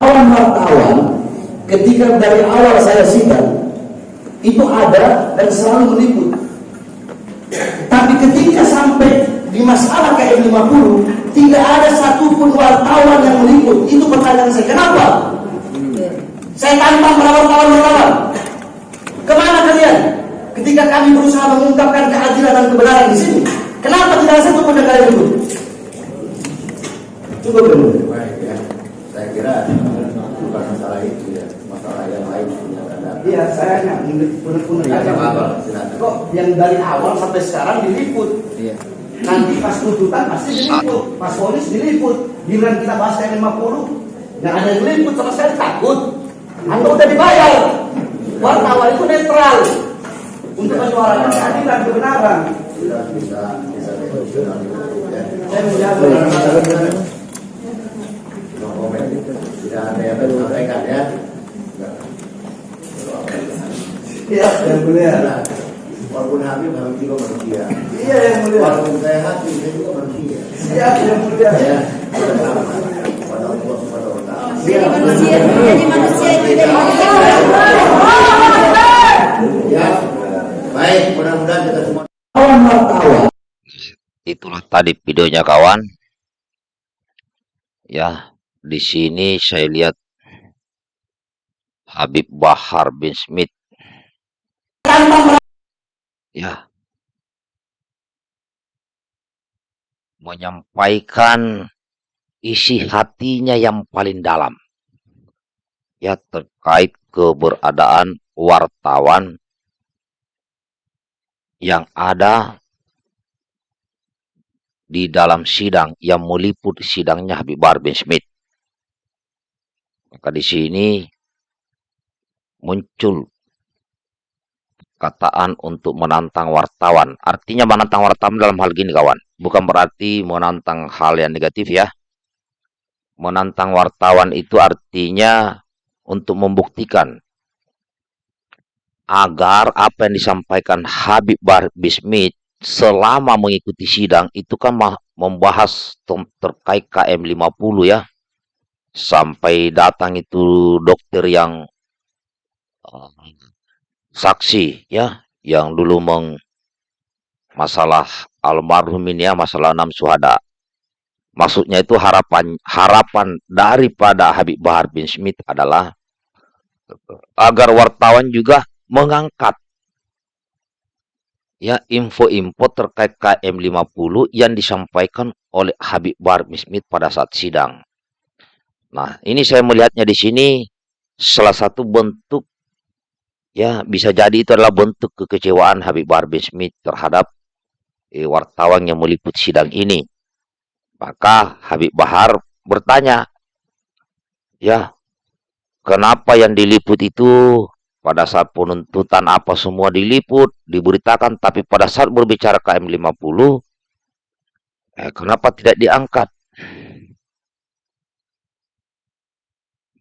Kawan wartawan ketika dari awal saya sidang itu ada dan selalu meliput. Tapi ketika sampai di masalah KM 50 tidak ada satupun wartawan yang meliput. Itu pertanyaan saya. Kenapa? Saya tantang para wartawan-wartawan. Ke mana kalian? Ketika kami berusaha mengungkapkan keadilan dan kebenaran di sini, kenapa tidak ada satupun yang kalian liput? Cukup dulu. Baik ya, saya kira bukan masalah itu ya, masalah yang lain yang ada. Iya, saya hanya benar-benar Ya. Kok yang dari awal sampai sekarang diliput? Iya. Nanti pas tuntutan pasti diliput, pas polis diliput. Giliran kita bahas kayak 50, nggak ada yang diliput sama saya takut. Anda udah dibayar. Wartawan itu netral untuk menyuarakan keadilan kebenaran. Bisa bisa ya. Saya. Tidak ada yang disampaikan ya. Iya, yang mulia. Walaupun Habib Habib juga manusia. Iya, yang mulia. Walaupun saya hati saya juga manusia. Iya, yang mulia. Ya, pada Allah Subhanahu wa taala. Jadi manusia, jadi manusia itu. Ya. Baik, mudah-mudahan kita semua Kawan wartawan. itulah tadi videonya kawan ya di sini saya lihat Habib Bahar bin Smith ya menyampaikan isi hatinya yang paling dalam ya terkait keberadaan wartawan yang ada di dalam sidang yang meliput sidangnya Habib Bahar bin Smith. Maka di sini muncul kataan untuk menantang wartawan. Artinya menantang wartawan dalam hal gini kawan. Bukan berarti menantang hal yang negatif ya. Menantang wartawan itu artinya untuk membuktikan agar apa yang disampaikan Habib Bahar bin Smith selama mengikuti sidang itu kan membahas terkait KM 50 ya. Sampai datang itu dokter yang uh, saksi ya, yang dulu meng masalah almarhum ini ya, masalah enam suhada. Maksudnya itu harapan harapan daripada Habib Bahar bin Smith adalah agar wartawan juga mengangkat ya info-info terkait KM50 yang disampaikan oleh Habib Bahar bin Smith pada saat sidang. Nah, ini saya melihatnya di sini salah satu bentuk ya bisa jadi itu adalah bentuk kekecewaan Habib Bahar Smith terhadap eh, wartawan yang meliput sidang ini. Maka Habib Bahar bertanya, ya, kenapa yang diliput itu pada saat penuntutan apa semua diliput, diberitakan, tapi pada saat berbicara KM50, eh, kenapa tidak diangkat?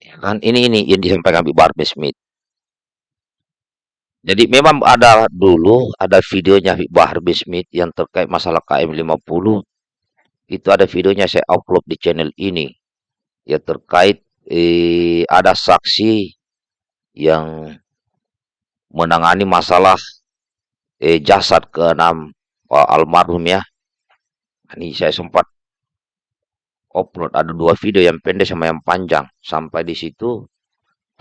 Ya kan, ini ini yang disampaikan Habib Bahar Smith. Jadi memang ada dulu ada videonya Bahar bin Smith yang terkait masalah KM50. Itu ada videonya saya upload di channel ini. Ya terkait eh, ada saksi yang menangani masalah eh, jasad keenam Pak almarhum ya. Ini saya sempat upload ada dua video yang pendek sama yang panjang. Sampai di situ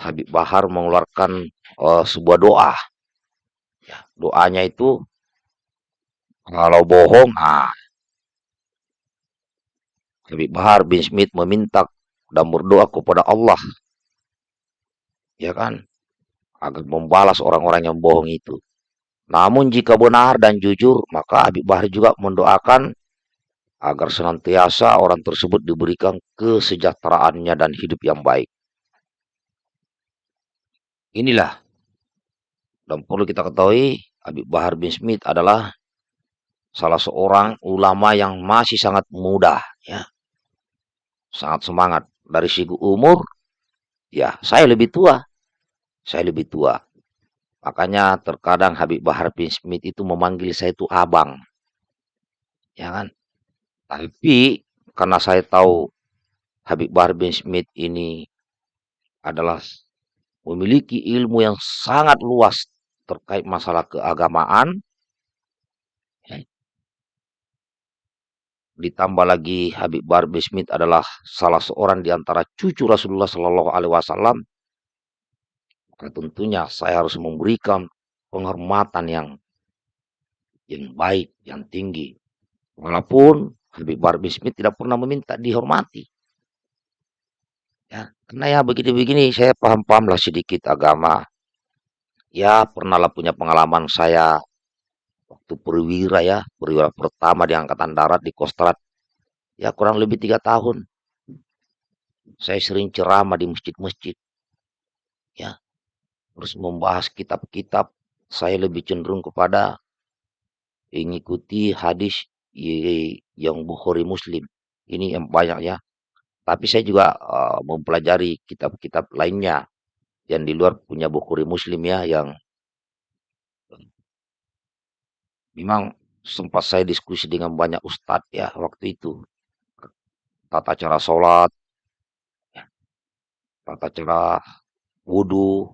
Habib Bahar mengeluarkan eh, sebuah doa. Ya, doanya itu kalau bohong, ah, Habib Bahar bin Smith meminta dan berdoa kepada Allah, ya kan, agar membalas orang-orang yang bohong itu. Namun jika benar dan jujur, maka Habib Bahar juga mendoakan agar senantiasa orang tersebut diberikan kesejahteraannya dan hidup yang baik. Inilah dan perlu kita ketahui Habib Bahar bin Smith adalah salah seorang ulama yang masih sangat muda ya. Sangat semangat dari segi umur ya saya lebih tua. Saya lebih tua. Makanya terkadang Habib Bahar bin Smith itu memanggil saya itu abang. Ya kan? Tapi karena saya tahu Habib Bahar bin Smith ini adalah memiliki ilmu yang sangat luas terkait masalah keagamaan. Ya. Ditambah lagi Habib Barbe Smith adalah salah seorang di antara cucu Rasulullah Shallallahu Alaihi Wasallam. Maka tentunya saya harus memberikan penghormatan yang yang baik, yang tinggi. Walaupun Habib Barbe Smith tidak pernah meminta dihormati. Ya, karena ya begini-begini saya paham-paham lah sedikit agama. Ya, pernahlah punya pengalaman saya waktu perwira ya, perwira pertama di Angkatan Darat di Kostrad. Ya, kurang lebih tiga tahun. Saya sering ceramah di masjid-masjid. Ya, terus membahas kitab-kitab. Saya lebih cenderung kepada mengikuti hadis yang Bukhari Muslim. Ini yang banyak ya. Tapi saya juga uh, mempelajari kitab-kitab lainnya yang di luar punya Bukhari Muslim ya yang memang sempat saya diskusi dengan banyak ustadz ya waktu itu. Tata cara sholat tata cara wudhu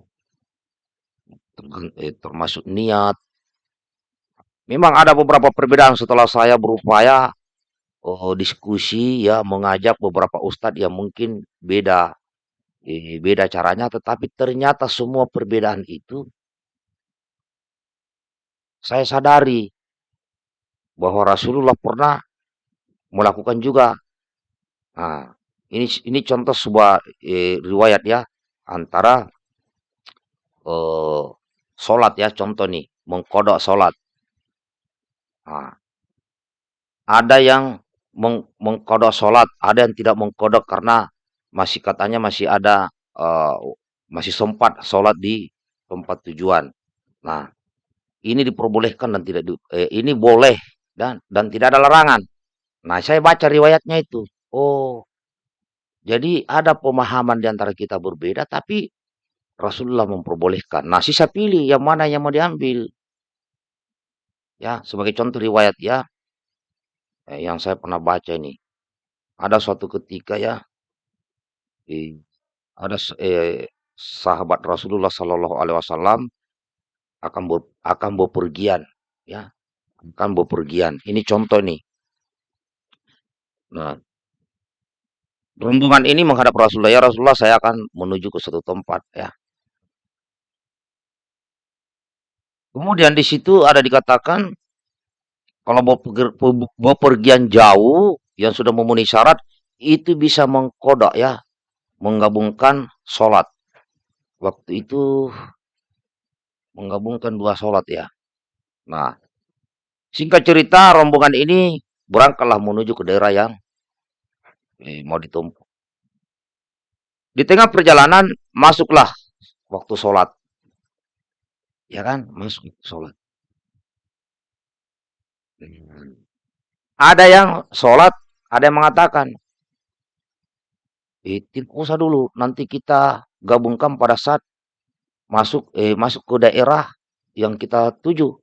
eh, termasuk niat. Memang ada beberapa perbedaan setelah saya berupaya oh, diskusi ya mengajak beberapa ustadz yang mungkin beda beda caranya tetapi ternyata semua perbedaan itu saya sadari bahwa Rasulullah pernah melakukan juga. Nah, ini ini contoh sebuah eh, riwayat ya antara eh, sholat ya contoh nih mengkodok sholat. Nah, ada yang meng, mengkodok sholat, ada yang tidak mengkodok karena masih katanya masih ada uh, masih sempat sholat di tempat tujuan. Nah, ini diperbolehkan dan tidak di, eh, ini boleh dan dan tidak ada larangan. Nah, saya baca riwayatnya itu. Oh, jadi ada pemahaman di antara kita berbeda, tapi Rasulullah memperbolehkan. Nah, sisa pilih yang mana yang mau diambil. Ya, sebagai contoh riwayat ya, eh, yang saya pernah baca ini. Ada suatu ketika ya, eh, ada eh, sahabat Rasulullah Shallallahu Alaihi Wasallam akan ber, akan bepergian ya. Akan bepergian. Ini contoh nih. Nah. Rombongan ini menghadap Rasulullah ya Rasulullah saya akan menuju ke satu tempat ya. Kemudian di situ ada dikatakan kalau bepergian jauh yang sudah memenuhi syarat itu bisa mengkodak ya menggabungkan sholat waktu itu menggabungkan dua sholat ya. Nah, singkat cerita rombongan ini berangkatlah menuju ke daerah yang eh, mau ditumpu. Di tengah perjalanan masuklah waktu sholat. Ya kan, masuk sholat. Ada yang sholat, ada yang mengatakan, eh, tidak usah dulu, nanti kita gabungkan pada saat masuk eh masuk ke daerah yang kita tuju.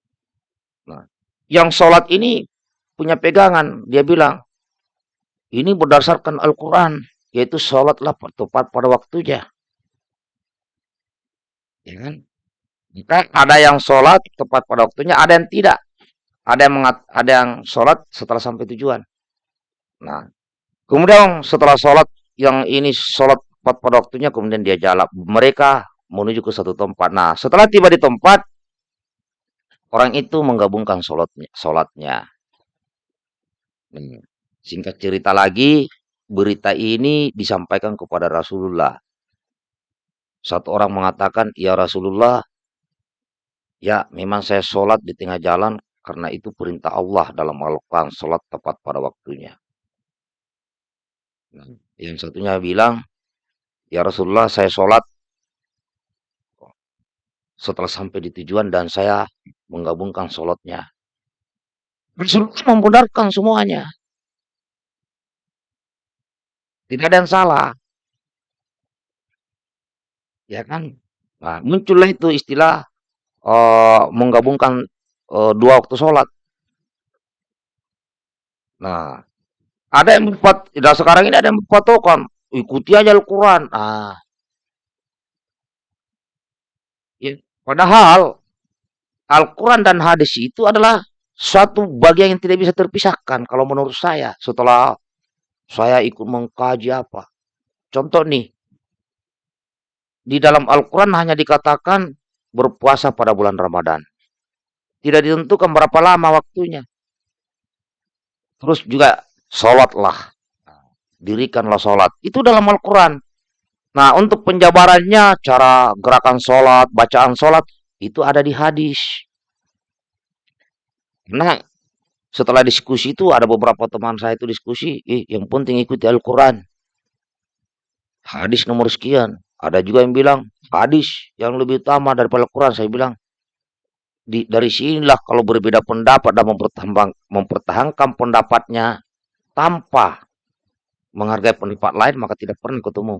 Nah, yang sholat ini punya pegangan, dia bilang ini berdasarkan Al-Quran, yaitu sholatlah tepat pada waktunya. Ya kan? Jika ada yang sholat tepat pada waktunya, ada yang tidak. Ada yang mengat, ada yang sholat setelah sampai tujuan. Nah, kemudian setelah sholat yang ini sholat pada waktunya, kemudian dia jalan. Mereka menuju ke satu tempat. Nah, setelah tiba di tempat, orang itu menggabungkan sholatnya. sholatnya. Hmm. Singkat cerita lagi, berita ini disampaikan kepada Rasulullah. Satu orang mengatakan, ya Rasulullah, ya memang saya sholat di tengah jalan karena itu perintah Allah dalam Al-Quran, sholat tepat pada waktunya. Nah, yang satunya bilang, ya Rasulullah saya sholat setelah sampai di tujuan dan saya menggabungkan sholatnya. Rasulullah membenarkan semuanya. Tidak ada yang salah. Ya kan? Nah, muncullah itu istilah uh, menggabungkan uh, dua waktu sholat. Nah, ada yang membuat, tidak sekarang ini ada yang membuat ikuti aja Al-Quran. Nah, Ya, padahal Al-Quran dan hadis itu adalah suatu bagian yang tidak bisa terpisahkan kalau menurut saya setelah saya ikut mengkaji apa. Contoh nih, di dalam Al-Quran hanya dikatakan berpuasa pada bulan Ramadan. Tidak ditentukan berapa lama waktunya. Terus juga sholatlah. Dirikanlah sholat. Itu dalam Al-Quran. Nah, untuk penjabarannya, cara gerakan sholat, bacaan sholat, itu ada di hadis. Nah, setelah diskusi itu ada beberapa teman saya itu diskusi, eh, yang penting ikuti Al-Quran. Hadis nomor sekian. Ada juga yang bilang hadis yang lebih utama daripada Al-Quran. Saya bilang di, dari sinilah kalau berbeda pendapat dan mempertahankan, mempertahankan pendapatnya tanpa menghargai pendapat lain maka tidak pernah ketemu.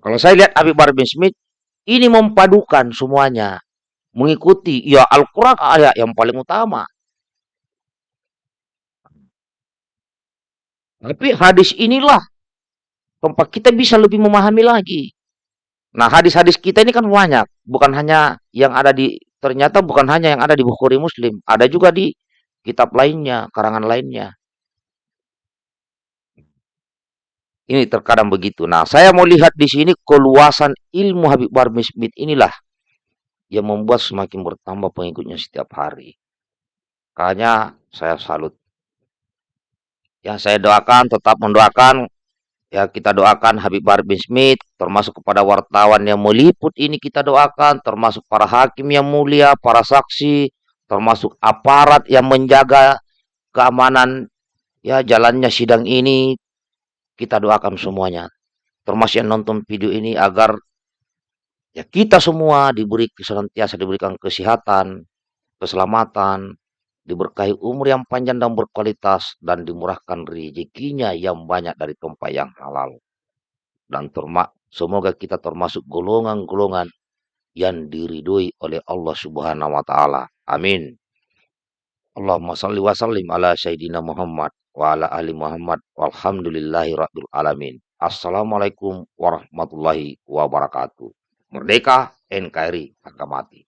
Kalau saya lihat Habib Bahar bin Smith, ini mempadukan semuanya. Mengikuti, ya Al-Quran ayat yang paling utama. Tapi hadis inilah tempat kita bisa lebih memahami lagi. Nah, hadis-hadis kita ini kan banyak, bukan hanya yang ada di ternyata bukan hanya yang ada di Bukhari Muslim, ada juga di kitab lainnya, karangan lainnya. Ini terkadang begitu. Nah, saya mau lihat di sini keluasan ilmu Habib Bahar bin Smith inilah yang membuat semakin bertambah pengikutnya setiap hari. Makanya saya salut. Ya, saya doakan, tetap mendoakan. Ya, kita doakan Habib Bahar bin Smith, termasuk kepada wartawan yang meliput ini kita doakan, termasuk para hakim yang mulia, para saksi, termasuk aparat yang menjaga keamanan ya jalannya sidang ini kita doakan semuanya. Termasuk yang nonton video ini agar ya kita semua diberi senantiasa diberikan kesehatan, keselamatan, diberkahi umur yang panjang dan berkualitas dan dimurahkan rezekinya yang banyak dari tempat yang halal. Dan termak semoga kita termasuk golongan-golongan yang diridhoi oleh Allah Subhanahu wa taala. Amin. Allahumma salli wa sallim ala sayyidina Muhammad wa ala ali Muhammad walhamdulillahi rabbil alamin. Assalamualaikum warahmatullahi wabarakatuh. Merdeka NKRI harga mati.